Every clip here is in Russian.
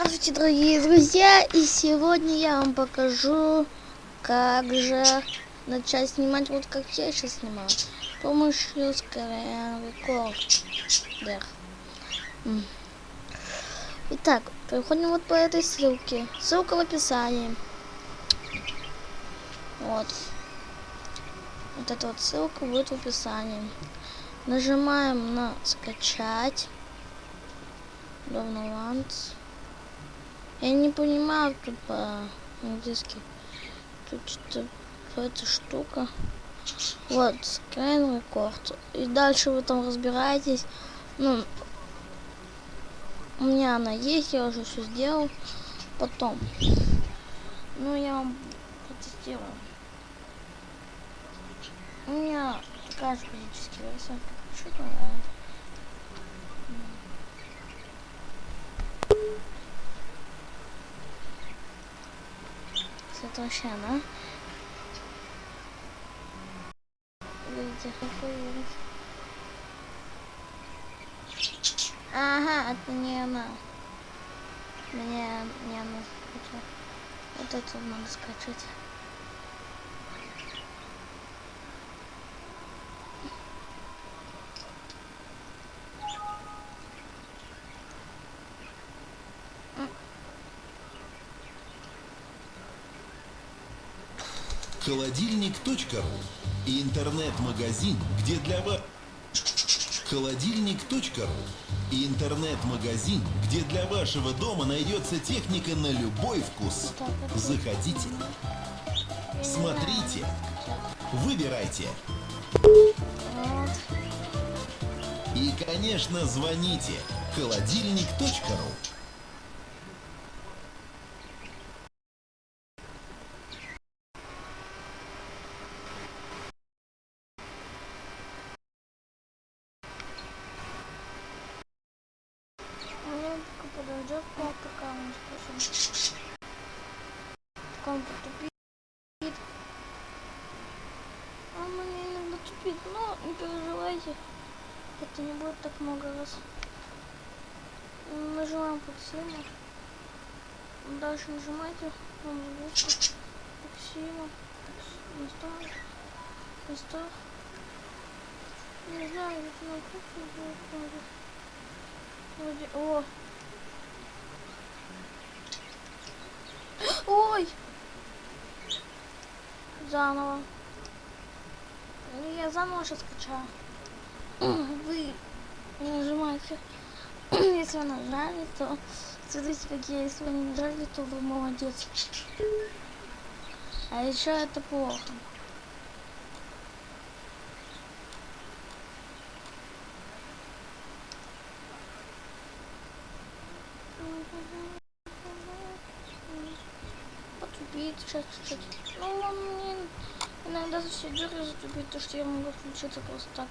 Здравствуйте, дорогие друзья! И сегодня я вам покажу, как же начать снимать, вот как я сейчас снимаю, с помощью Screen Recorder. Итак, переходим вот по этой ссылке. Ссылка в описании. Вот. Вот эта вот ссылка будет в описании. Нажимаем на скачать. Downloads. Я не понимаю тут по-английски. Тут что-то эта штука. Вот, Screen Record. И дальше вы там разбираетесь. Ну, у меня она есть, я уже все сделал. Потом. Ну, я вам протестирую. У меня такая же физическая версия. Чуть нравится. Это вообще она. Ага, это не она. Мне не она скачать. Вот это надо скачать. Холодильник.ру интернет-магазин, где для вас... Холодильник.ру интернет-магазин, где для вашего дома найдется техника на любой вкус. Заходите, смотрите, выбирайте. И, конечно, звоните. Холодильник.ру подойдет к пока он способен. Он потупит. Он мне иногда тупит, но не переживайте. Это не будет так много раз. Нажимаем Максима. Дальше нажимайте. Вам заглушку. Максима. Настав. Настав. Не знаю, это на кухне будет. Вроде... О! Ой! Заново. Я заново сейчас скачаю. Вы нажимаете. Если вы нажали, то смотрите, какие. Если вы не нажали, то вы молодец. А еще это плохо. Затупит сейчас чуть-чуть. Ну, он мне иногда все деры затупит, то что я могу включиться просто так.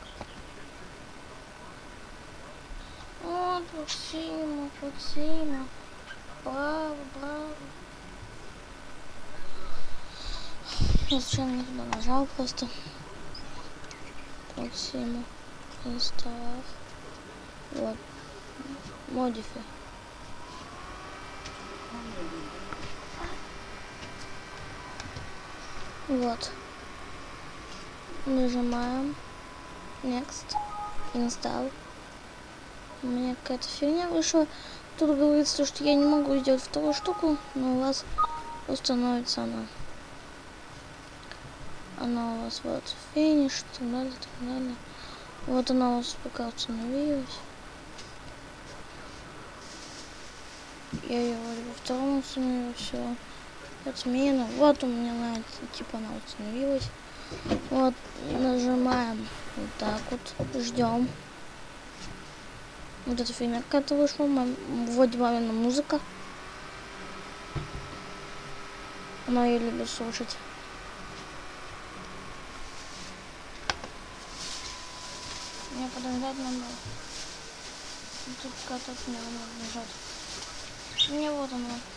Вот, Максима, Максима. Браво, браво. Я случайно не туда нажал просто. Максима. Инстав. Вот. Модифи. Вот. Нажимаем. Next. Install. У меня какая-то фигня вышла. Тут говорится, что я не могу сделать вторую штуку, но у вас установится она. Она у вас вот финиш, так далее, так далее. Вот она у вас пока установилась. Я ее вроде во втором установила, все отмена. Вот у меня на типа она установилась. Вот нажимаем вот так вот, ждем. Вот эта фигня какая-то вышла, вводим мамина музыка. Она ее любит слушать. Мне подождать надо. Тут мне надо нажать. Мне вот она.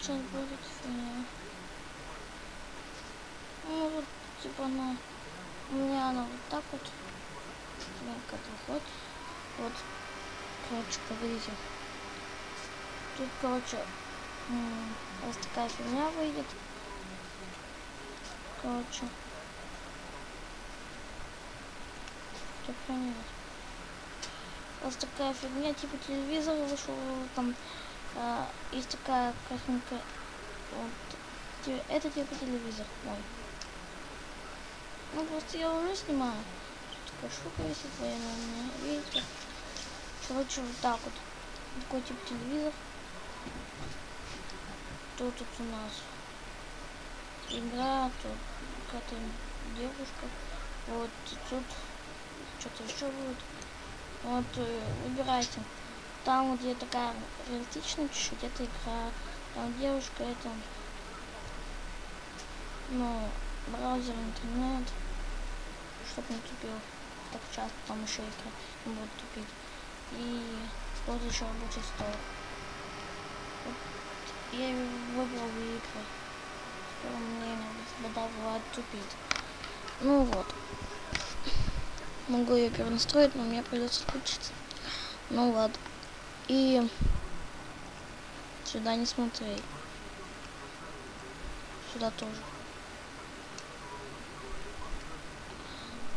Сейчас будет фигня. Ну вот, типа она, у меня она вот так вот, как выходит. Вот, короче, погодите. Тут, короче, раз такая фигня выйдет. Короче. Сохранилось. Раз такая фигня, типа телевизор вышел, там а, есть такая картинка. Вот. Это типа телевизор мой. Ну просто я уже снимаю. Такая штука висит военная. Видите? Короче, вот так вот. Такой тип телевизор. Тут, тут у нас игра, тут какая-то девушка. Вот тут что-то еще будет. Вот э, выбирайте. Там где такая реалистичная чуть-чуть, это игра. Там девушка, это ну, браузер, интернет, чтобы не тупил так часто, там еще игры не будут тупить. И вот еще рабочий стол. Вот я выбрал игры. Скоро мне иногда бывает тупит. Ну вот. Могу ее перенастроить, но мне придется отключиться. Ну ладно. И сюда не смотри. Сюда тоже.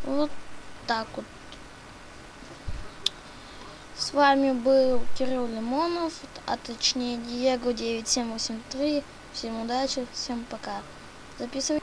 Вот так вот. С вами был Кирилл Лимонов, а точнее Диего 9783. Всем удачи, всем пока. Записывай.